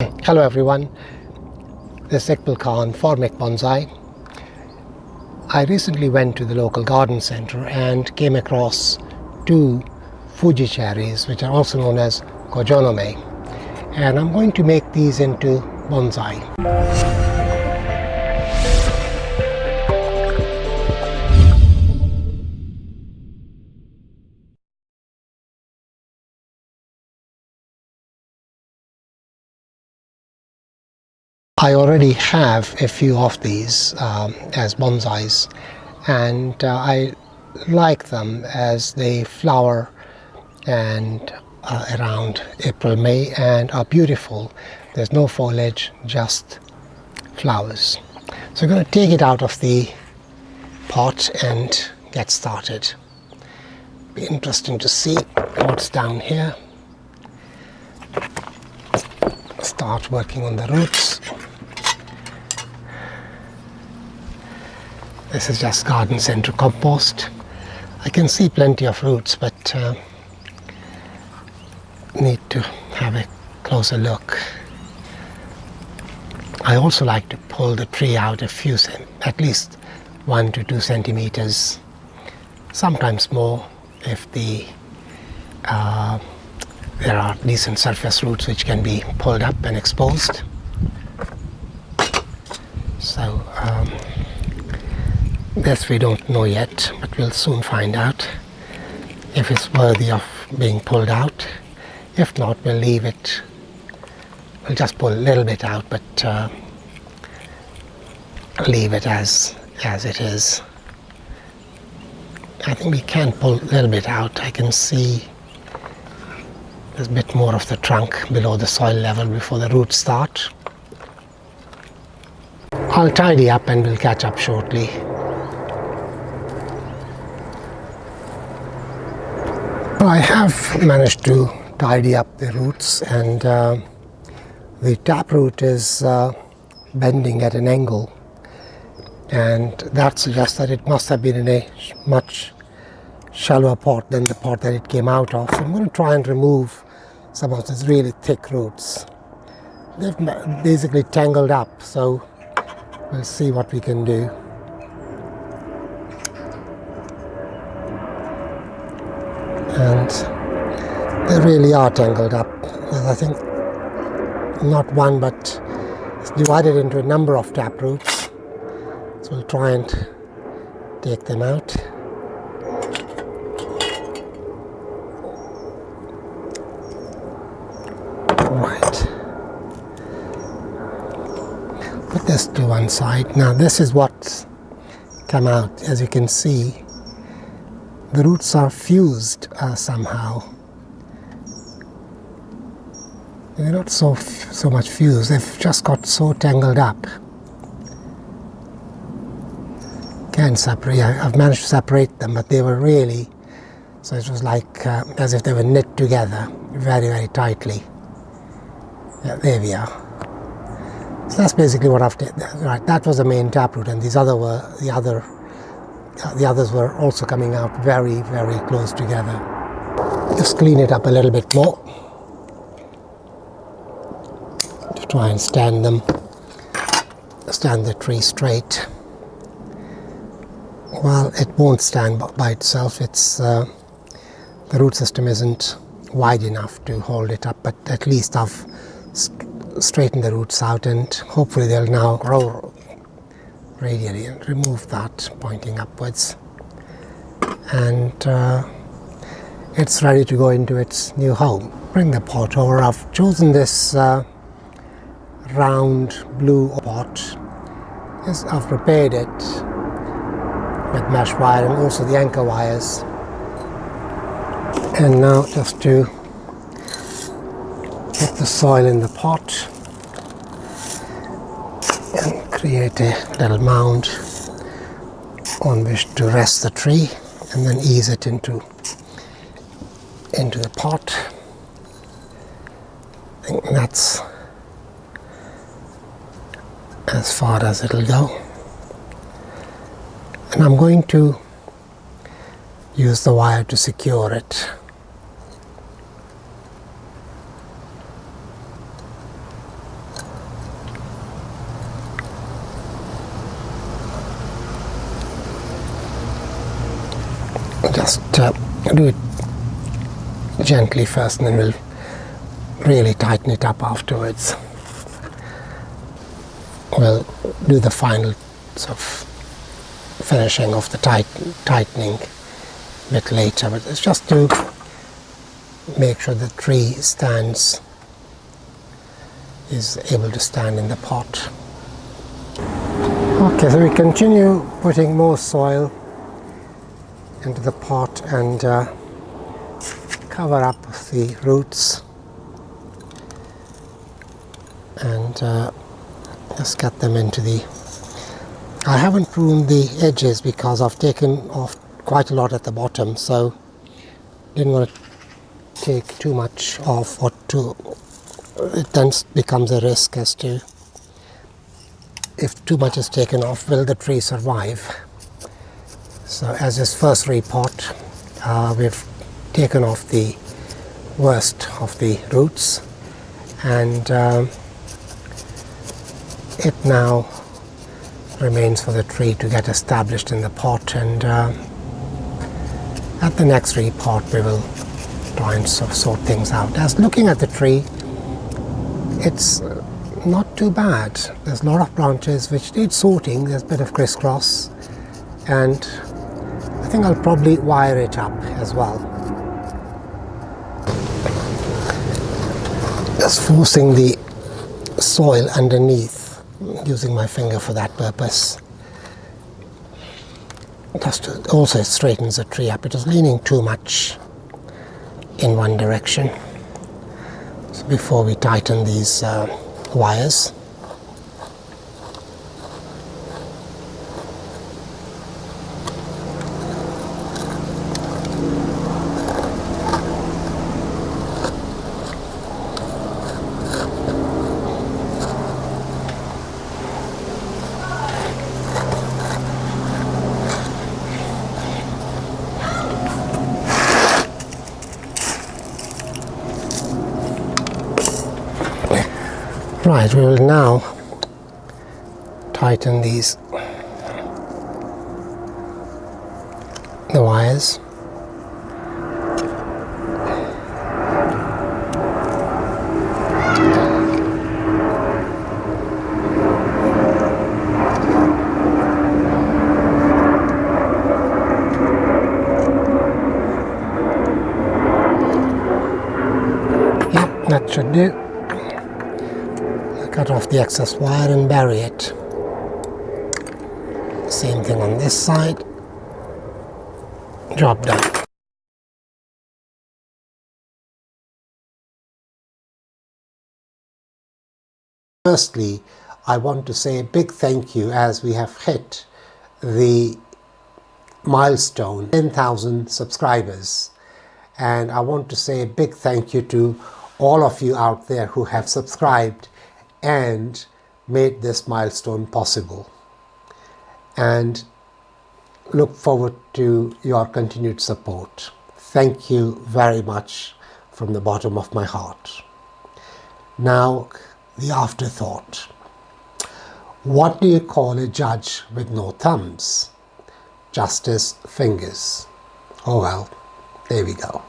Hello everyone, this is Iqbal Khan for Mick Bonsai. I recently went to the local garden center and came across two Fuji cherries which are also known as Kojo-no-mai and I'm going to make these into bonsai. I already have a few of these um, as bonsais and uh, I like them as they flower and uh, around April May and are beautiful. There's no foliage just flowers. So I'm going to take it out of the pot and get started. Be interesting to see what's down here. Start working on the roots This is just garden center compost. I can see plenty of roots but uh, need to have a closer look. I also like to pull the tree out a few, at least one to two centimeters, sometimes more if the uh, there are decent surface roots which can be pulled up and exposed. So um, this we don't know yet, but we'll soon find out if it's worthy of being pulled out. If not, we'll leave it. We'll just pull a little bit out, but uh, leave it as as it is. I think we can pull a little bit out. I can see there's a bit more of the trunk below the soil level before the roots start. I'll tidy up and we'll catch up shortly. I have managed to tidy up the roots and uh, the taproot is uh, bending at an angle and that suggests that it must have been in a much shallower pot than the pot that it came out of. So I'm going to try and remove some of these really thick roots. They've basically tangled up so we'll see what we can do. And they really are tangled up. There's, I think, not one, but it's divided into a number of tap roots. So we'll try and take them out. Right. Put this to one side. Now this is what's come out, as you can see the roots are fused uh, somehow. They're not so so much fused, they've just got so tangled up. Can separate, I've managed to separate them, but they were really, so it was like uh, as if they were knit together very, very tightly. Yeah, there we are. So that's basically what I've did. Right, that was the main taproot, and these other were the other the others were also coming out very, very close together. Just clean it up a little bit more to try and stand them, stand the tree straight. Well, it won't stand by itself. It's uh, the root system isn't wide enough to hold it up, but at least I've straightened the roots out and hopefully they'll now grow radially and remove that pointing upwards and uh, it's ready to go into its new home. Bring the pot over. I've chosen this uh, round blue pot. Yes, I've prepared it with mesh wire and also the anchor wires. And now just to put the soil in the pot and create a little mound on which to rest the tree and then ease it into into the pot. I think that's as far as it'll go. And I'm going to use the wire to secure it. Just uh, do it gently first and then we'll really tighten it up afterwards. We'll do the final sort of finishing of the tight, tightening a bit later but it's just to make sure the tree stands is able to stand in the pot. Okay, so we continue putting more soil into the pot and uh, cover up the roots. And uh, just get them into the I haven't pruned the edges because I've taken off quite a lot at the bottom so didn't want to take too much off or too it then becomes a risk as to if too much is taken off will the tree survive so as this first repot uh, we've taken off the worst of the roots and um, it now remains for the tree to get established in the pot and uh, at the next repot we will try and sort, sort things out. As looking at the tree it's not too bad. There's a lot of branches which need sorting, there's a bit of crisscross and I think I'll probably wire it up as well. Just forcing the soil underneath using my finger for that purpose. Just also straightens the tree up. It is leaning too much in one direction. So before we tighten these uh, wires, Right, we will now tighten these the wires. Yep, that should do cut off the excess wire and bury it. Same thing on this side. Job done. Firstly, I want to say a big thank you as we have hit the milestone 10,000 subscribers and I want to say a big thank you to all of you out there who have subscribed and made this milestone possible. And look forward to your continued support. Thank you very much from the bottom of my heart. Now, the afterthought. What do you call a judge with no thumbs? Justice fingers. Oh well, there we go.